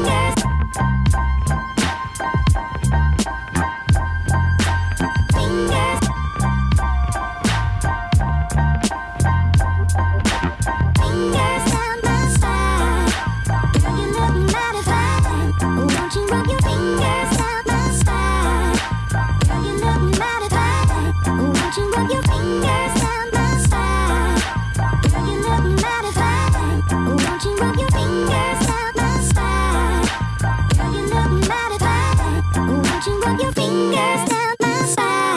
yeah. cast out my spell.